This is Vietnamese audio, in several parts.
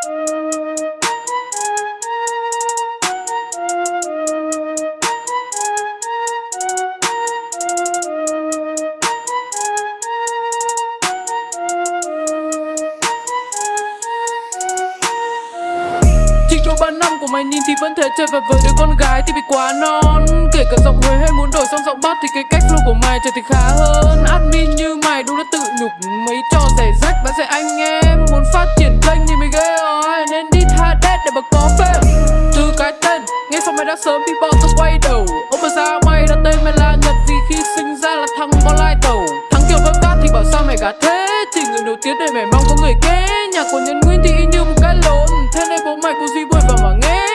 Chỉ ba năm của mày nhìn thì vẫn thể chơi và với đứa con gái thì bị quá non Kể cả giọng Huế hay muốn đổi sang giọng Bắc thì cái cách flow của mày trở thì khá hơn Admin như mày đúng là tự nhục, mấy trò rẻ rách và sẽ anh nghe. Đã sớm bị bọn tôi quay đầu. Ông mà sao mày đã tên mày là Nhật vì khi sinh ra là thằng có lai tàu. Thằng kiểu vất cát thì bảo sao mày gạt thế? Chỉ người nổi tiếng để mày mong có người kế. Nhà của nhân nguyên thì y như một cái lộn. Thế nên bố mày cũng duy vui vào mà nghe.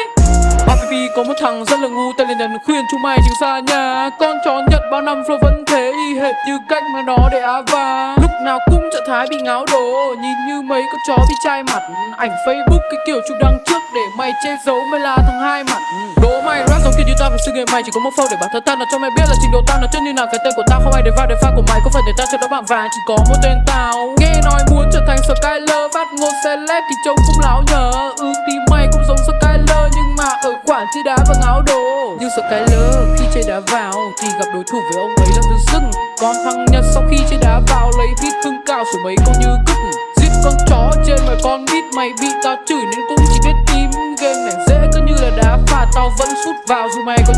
RPP có một thằng rất là ngu, tên là Nhật khuyên. Chúng mày tránh xa nhà. Con chó Nhật bao năm flow vẫn thế, y hệt như cách mà nó để á và Lúc nào cũng thái bị ngáo đồ Nhìn như mấy con chó bị chai mặt. Ảnh Facebook cái kiểu chụp đăng trước để mày che giấu mày là thằng hai mặt. Đố mày, rap giống kiểu như tao phải sự nghiệp mày, chỉ có một phâu để bản thân tao nói cho mày biết là trình độ tao nó chân như nào. Cái tên của tao không ai để vào để pha của mày có phải để tao cho đó bảng vàng, chỉ có một tên tao. Nghe nói muốn trở thành Skyler phát ngôn celeb thì trông cũng láo nhờ ừ thì mày cũng giống Skyler, nhưng mà ở khoản chơi đá và sợ cái lơ khi chơi đá vào thì gặp đối thủ với ông ấy là tự dưng. Còn thằng Nhật sau khi chơi đá vào lấy vít thương cao số mấy con như cứt giết con chó trên mày con beat mày bị tao chửi nên cũng chỉ biết im. Game này dễ cứ như là đá phạt, tao vẫn sút vào dù mày có